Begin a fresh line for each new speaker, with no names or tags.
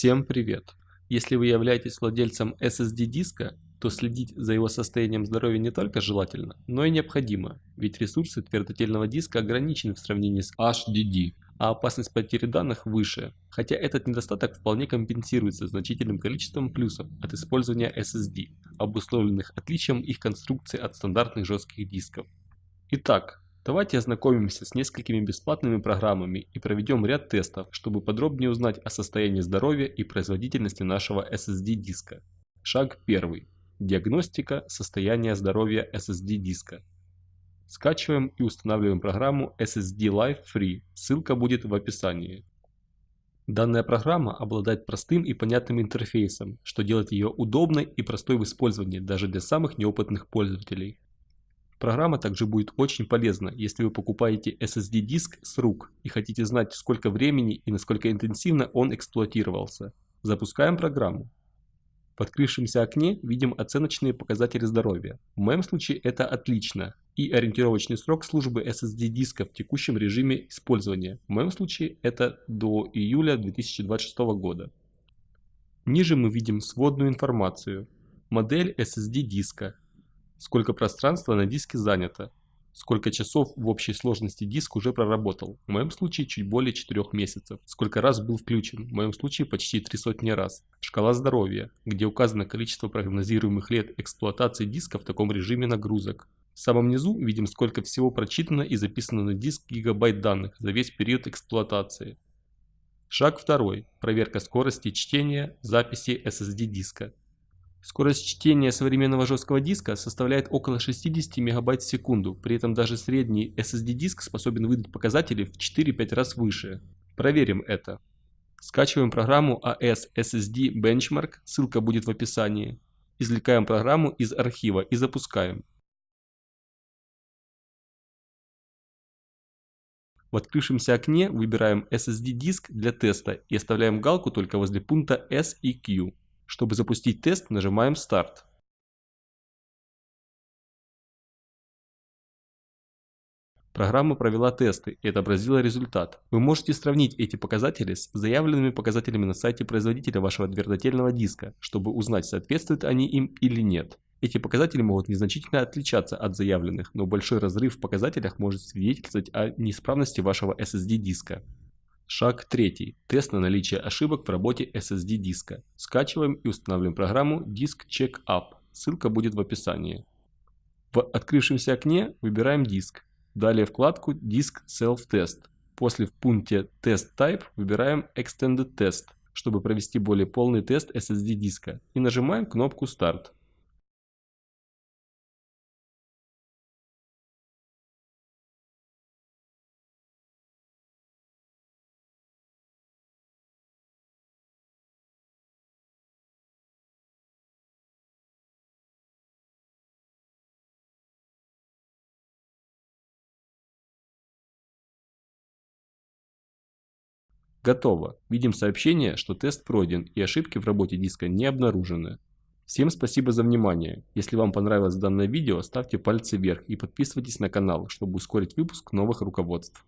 Всем привет! Если вы являетесь владельцем SSD диска, то следить за его состоянием здоровья не только желательно, но и необходимо, ведь ресурсы твердотельного диска ограничены в сравнении с HDD, а опасность потери данных выше, хотя этот недостаток вполне компенсируется значительным количеством плюсов от использования SSD, обусловленных отличием их конструкции от стандартных жестких дисков. Итак, Давайте ознакомимся с несколькими бесплатными программами и проведем ряд тестов, чтобы подробнее узнать о состоянии здоровья и производительности нашего SSD диска. Шаг 1. Диагностика состояния здоровья SSD диска. Скачиваем и устанавливаем программу SSD Live Free, ссылка будет в описании. Данная программа обладает простым и понятным интерфейсом, что делает ее удобной и простой в использовании даже для самых неопытных пользователей. Программа также будет очень полезна, если вы покупаете SSD-диск с рук и хотите знать, сколько времени и насколько интенсивно он эксплуатировался. Запускаем программу. В открывшемся окне видим оценочные показатели здоровья. В моем случае это отлично. И ориентировочный срок службы SSD-диска в текущем режиме использования. В моем случае это до июля 2026 года. Ниже мы видим сводную информацию. Модель SSD-диска, сколько пространства на диске занято, сколько часов в общей сложности диск уже проработал, в моем случае чуть более 4 месяцев, сколько раз был включен, в моем случае почти 3 сотни раз, шкала здоровья, где указано количество прогнозируемых лет эксплуатации диска в таком режиме нагрузок. В самом низу видим сколько всего прочитано и записано на диск гигабайт данных за весь период эксплуатации. Шаг второй. Проверка скорости чтения записи SSD диска. Скорость чтения современного жесткого диска составляет около 60 МБ в секунду, при этом даже средний SSD-диск способен выдать показатели в 4-5 раз выше. Проверим это. Скачиваем программу AS SSD Benchmark, ссылка будет в описании. Извлекаем программу из архива и запускаем. В открывшемся окне выбираем SSD-диск для теста и оставляем галку только возле пункта S и Q. Чтобы запустить тест, нажимаем «Старт». Программа провела тесты и отобразила результат. Вы можете сравнить эти показатели с заявленными показателями на сайте производителя вашего твердотельного диска, чтобы узнать, соответствуют они им или нет. Эти показатели могут незначительно отличаться от заявленных, но большой разрыв в показателях может свидетельствовать о неисправности вашего SSD диска. Шаг третий. Тест на наличие ошибок в работе SSD диска. Скачиваем и устанавливаем программу Disk Check Up. Ссылка будет в описании. В открывшемся окне выбираем диск. Далее вкладку Disk Self Test. После в пункте Test Type выбираем Extended Test, чтобы провести более полный тест SSD диска. И нажимаем кнопку Start. Готово. Видим сообщение, что тест пройден и ошибки в работе диска не обнаружены. Всем спасибо за внимание. Если вам понравилось данное видео, ставьте пальцы вверх и подписывайтесь на канал, чтобы ускорить выпуск новых руководств.